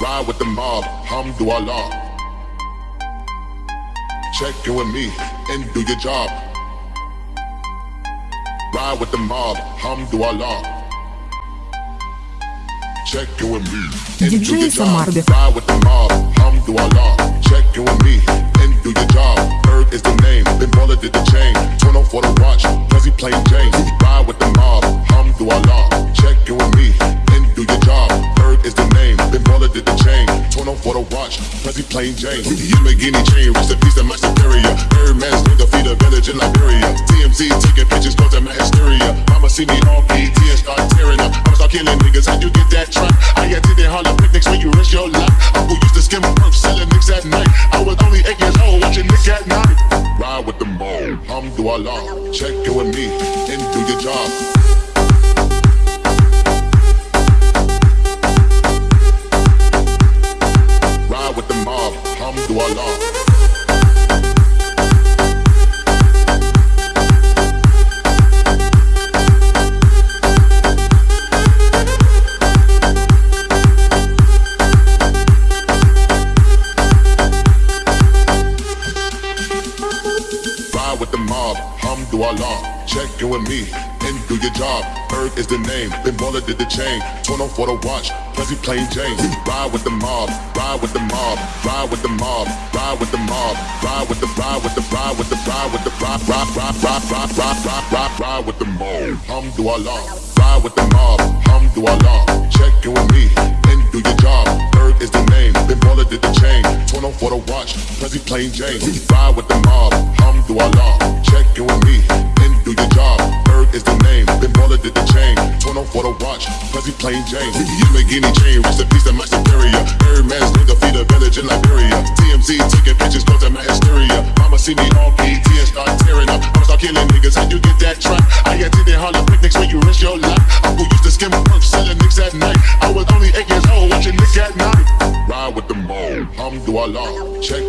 ride with the mob, hamdulillah. Check in with me and do your job. Ride with the mob, hamdulillah. Check in with me and do your job. Ride with the mob, hamdulillah. Check in with me and do your job. For the watch, Prezi plain Jane. Yamborghini chain, rest in peace to my superior. Birdman's nigga feed a village in Liberia. TMZ taking pictures, causing my hysteria. Mama see me on PT and start tearing up. I'ma start killing niggas, how you get that truck? I attended Harlem picnics when you risk your life. Uncle used to skim work, selling nicks at night. I was only eight years old, watching Nick at Nite. Ride with the mob, hamdulillah. Check in with me and do your job. to with the mob, hum do Allah. Check in with me and do your job. Bird is the name, Ben Baller did the chain. Turn on for the watch, Prezi plain Jane. Ride with the mob, ride with the mob, ride with the mob, ride with the mob, ride with the ride with the ride with the ride with the ride ride ride ride ride ride ride ride ride with the mob. Hamdulillah, ride with the mob, hamdulillah. Check in with me and do your job. Bird is the name, Ben Baller did the chain. Turn on for the watch, Prezi plain Jane. Ride with the mob, hamdulillah. Watch, Prezi plain Jane. Yamborghini chain, rest in peace to my superior. Birdman's nigga feed a village in Liberia. TMZ taking pictures, causing my hysteria. Mama see me on PT and start tearing up. I'ma start killing niggas, how you get that truck? I attended Harlem picnics when you risk your life. Uncle used to skim work, selling nicks at night. I was only eight years old, watching Nick at Nite. Ride with the mob, hamdulillah. Check